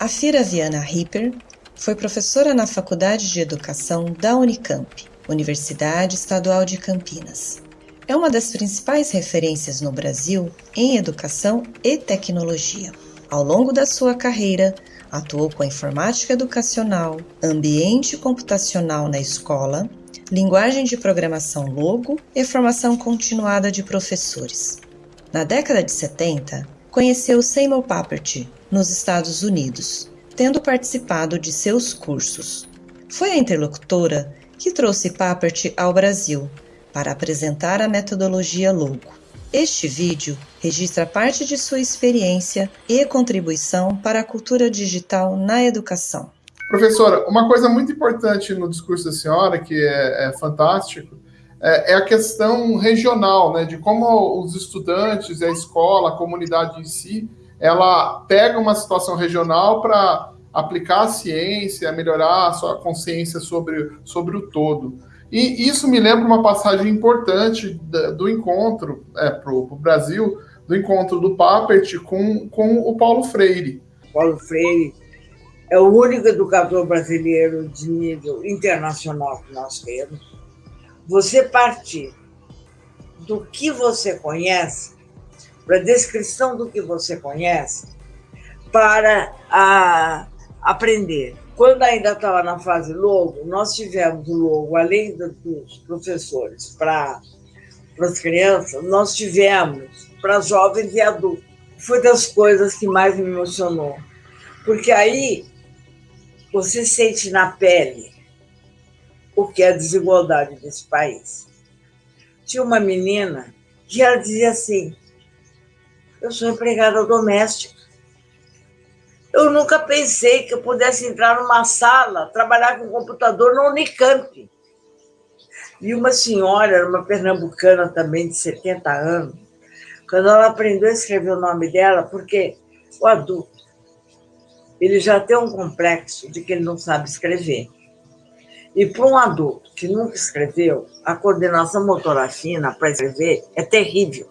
A Fira Viana Ripper foi professora na Faculdade de Educação da Unicamp, Universidade Estadual de Campinas. É uma das principais referências no Brasil em educação e tecnologia. Ao longo da sua carreira, atuou com informática educacional, ambiente computacional na escola, linguagem de programação Logo e formação continuada de professores. Na década de 70, conheceu Seymour Papert, nos Estados Unidos, tendo participado de seus cursos. Foi a interlocutora que trouxe Papert ao Brasil para apresentar a metodologia Logo. Este vídeo registra parte de sua experiência e contribuição para a cultura digital na educação. Professora, uma coisa muito importante no discurso da senhora, que é, é fantástico, é, é, a questão regional, né, de como os estudantes, a escola, a comunidade em si, ela pega uma situação regional para aplicar a ciência, melhorar a sua consciência sobre, sobre o todo. E isso me lembra uma passagem importante do encontro é, para o Brasil, do encontro do Papert com, com o Paulo Freire. Paulo Freire é o único educador brasileiro de nível internacional que nós temos. Você partir do que você conhece para a descrição do que você conhece, para a, aprender. Quando ainda estava na fase logo, nós tivemos o logo, além dos professores para as crianças, nós tivemos para jovens e adultos. Foi das coisas que mais me emocionou, porque aí você sente na pele o que é a desigualdade desse país. Tinha uma menina que ela dizia assim: eu sou empregada doméstica. Eu nunca pensei que eu pudesse entrar numa sala, trabalhar com computador no Unicamp. E uma senhora, uma pernambucana também, de 70 anos, quando ela aprendeu a escrever o nome dela, porque o adulto, ele já tem um complexo de que ele não sabe escrever. E para um adulto que nunca escreveu, a coordenação motora fina para escrever é terrível.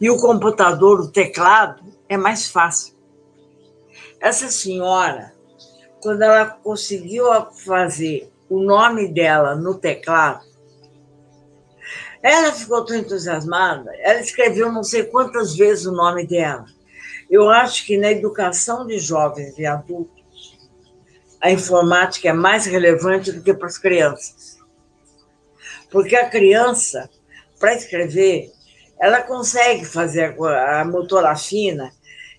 E o computador, o teclado, é mais fácil. Essa senhora, quando ela conseguiu fazer o nome dela no teclado, ela ficou tão entusiasmada, ela escreveu não sei quantas vezes o nome dela. Eu acho que na educação de jovens e adultos, a informática é mais relevante do que para as crianças. Porque a criança, para escrever, ela consegue fazer a motora fina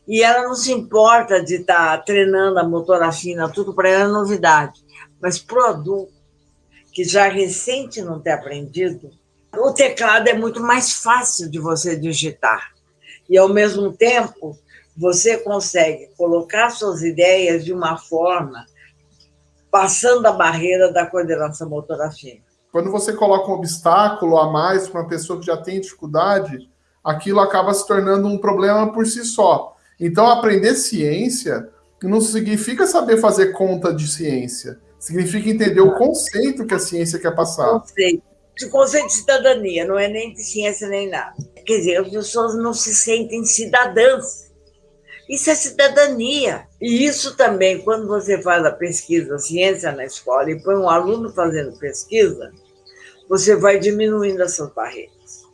e ela não se importa de estar tá treinando a motora fina, tudo para ela é novidade. Mas para o adulto, que já recente não ter aprendido, o teclado é muito mais fácil de você digitar. E, ao mesmo tempo, você consegue colocar suas ideias de uma forma passando a barreira da coordenação motora fina. Quando você coloca um obstáculo a mais para uma pessoa que já tem dificuldade, aquilo acaba se tornando um problema por si só. Então, aprender ciência não significa saber fazer conta de ciência. Significa entender o conceito que a ciência quer passar. Conceito. O conceito de cidadania, não é nem de ciência nem nada. Quer dizer, as pessoas não se sentem cidadãs. Isso é cidadania. E isso também, quando você faz a pesquisa ciência na escola e põe um aluno fazendo pesquisa, você vai diminuindo essas barreiras.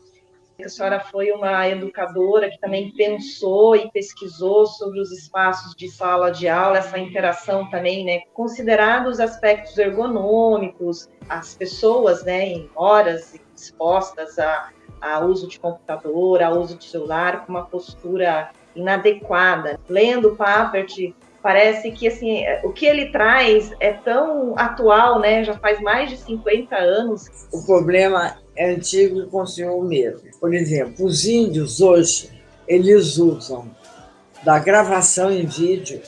A senhora foi uma educadora que também pensou e pesquisou sobre os espaços de sala de aula, essa interação também, né? Considerados os aspectos ergonômicos, as pessoas, né, em horas expostas a, a uso de computador, a uso de celular, com uma postura inadequada. Lendo Papert, parece que assim, o que ele traz é tão atual, né? Já faz mais de 50 anos. O problema é antigo e continua o mesmo. Por exemplo, os índios hoje, eles usam da gravação em vídeo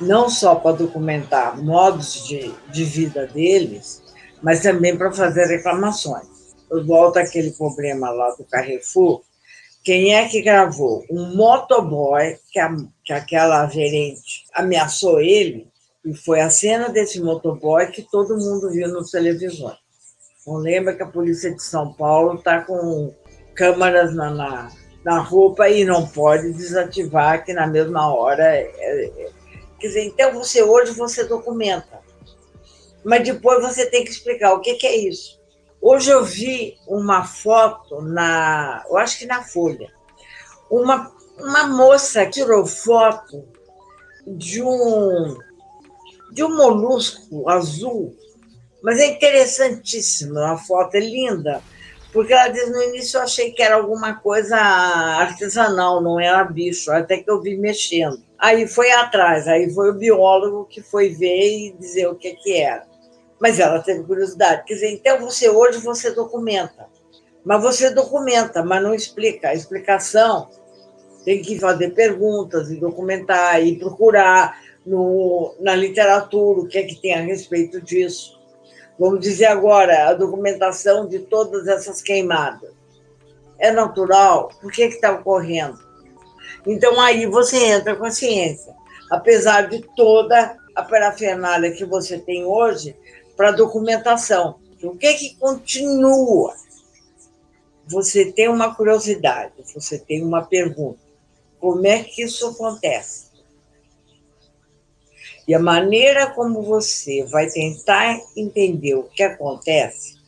não só para documentar modos de, de vida deles, mas também para fazer reclamações. Eu volto problema lá do Carrefour. Quem é que gravou? Um motoboy, que, a, que aquela gerente ameaçou ele, e foi a cena desse motoboy que todo mundo viu nos televisões. Não lembra que a polícia de São Paulo está com câmeras na, na, na, roupa e não pode desativar, que na mesma hora. É, é, quer dizer, então você hoje você documenta, mas depois você tem que explicar o que, que é isso. Hoje eu vi uma foto na, eu acho que na Folha, uma, uma moça tirou foto de um de um molusco azul, mas é interessantíssima, a foto é linda, porque ela diz, no início eu achei que era alguma coisa artesanal, não era bicho, até que eu vi mexendo. Aí foi atrás, aí foi o biólogo que foi ver e dizer o que, que era. Mas ela teve curiosidade. Quer dizer, então você hoje você documenta, mas você documenta, mas não explica. A explicação tem que fazer perguntas e documentar e procurar no, na literatura o que é que tem a respeito disso. Vamos dizer agora, a documentação de todas essas queimadas. É natural? Por que está ocorrendo? Então, aí você entra com a ciência. Apesar de toda a parafernália que você tem hoje para documentação. O que é que continua? Você tem uma curiosidade, você tem uma pergunta. Como é que isso acontece? E a maneira como você vai tentar entender o que acontece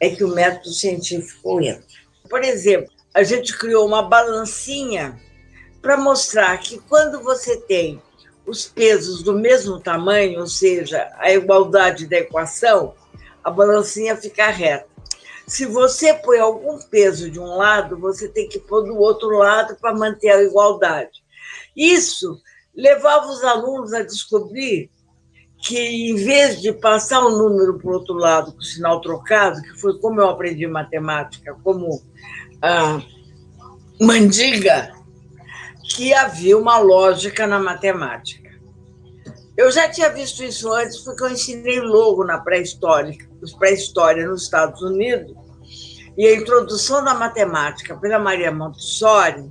é que o método científico entra. Por exemplo, a gente criou uma balancinha para mostrar que quando você tem os pesos do mesmo tamanho, ou seja, a igualdade da equação, a balancinha fica reta. Se você põe algum peso de um lado, você tem que pôr do outro lado para manter a igualdade. Isso levava os alunos a descobrir que, em vez de passar o número para o outro lado com o sinal trocado, que foi como eu aprendi matemática, como a mandiga, que havia uma lógica na matemática. Eu já tinha visto isso antes, porque eu ensinei logo na pré-história, pré-história nos Estados Unidos, e a introdução da matemática pela Maria Montessori,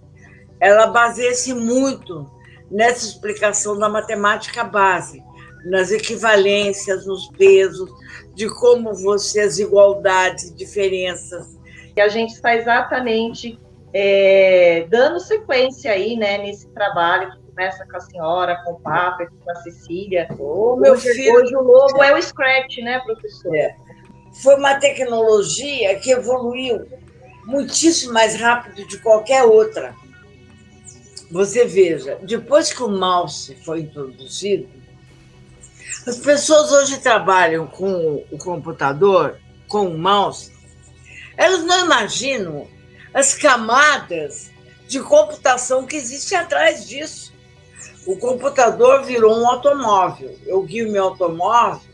ela baseia-se muito nessa explicação da matemática base, nas equivalências, nos pesos, de como você, as igualdades, diferenças. E a gente está exatamente é, dando sequência aí, né, nesse trabalho que começa com a senhora, com o Papa, com a Cecília. Oh, meu hoje, filho... hoje o lobo é o Scratch, né, professor? É. Foi uma tecnologia que evoluiu muitíssimo mais rápido de qualquer outra. Você veja, depois que o mouse foi introduzido, as pessoas hoje trabalham com o computador, com o mouse, elas não imaginam as camadas de computação que existem atrás disso. O computador virou um automóvel. Eu guio meu automóvel,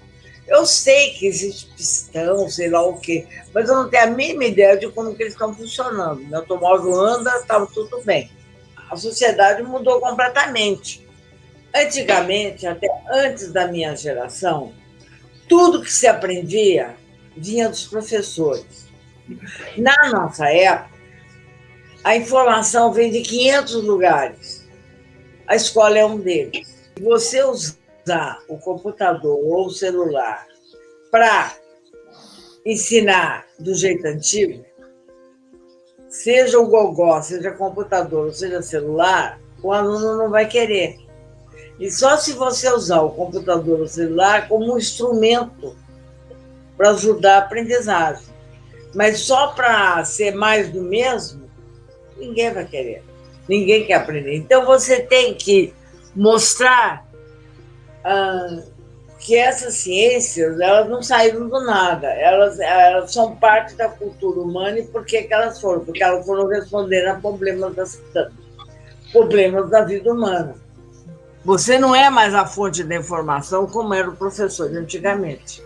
eu sei que existe pistão, sei lá o quê, mas eu não tenho a mínima ideia de como que eles estão funcionando. Meu automóvel anda, estava tudo bem a sociedade mudou completamente. Antigamente, até antes da minha geração, tudo que se aprendia vinha dos professores. Na nossa época, a informação vem de 500 lugares. A escola é um deles. Se você usar o computador ou o celular para ensinar do jeito antigo, seja o gogó, seja computador, seja celular, o aluno não vai querer. E só se você usar o computador ou celular como um instrumento para ajudar a aprendizagem. Mas só para ser mais do mesmo, ninguém vai querer. Ninguém quer aprender. Então você tem que mostrar ah, que essas ciências elas não saíram do nada, elas, elas são parte da cultura humana e por que, elas foram? Porque elas foram responder a problemas, das, problemas da vida humana. Você não é mais a fonte da informação como era o professor de antigamente.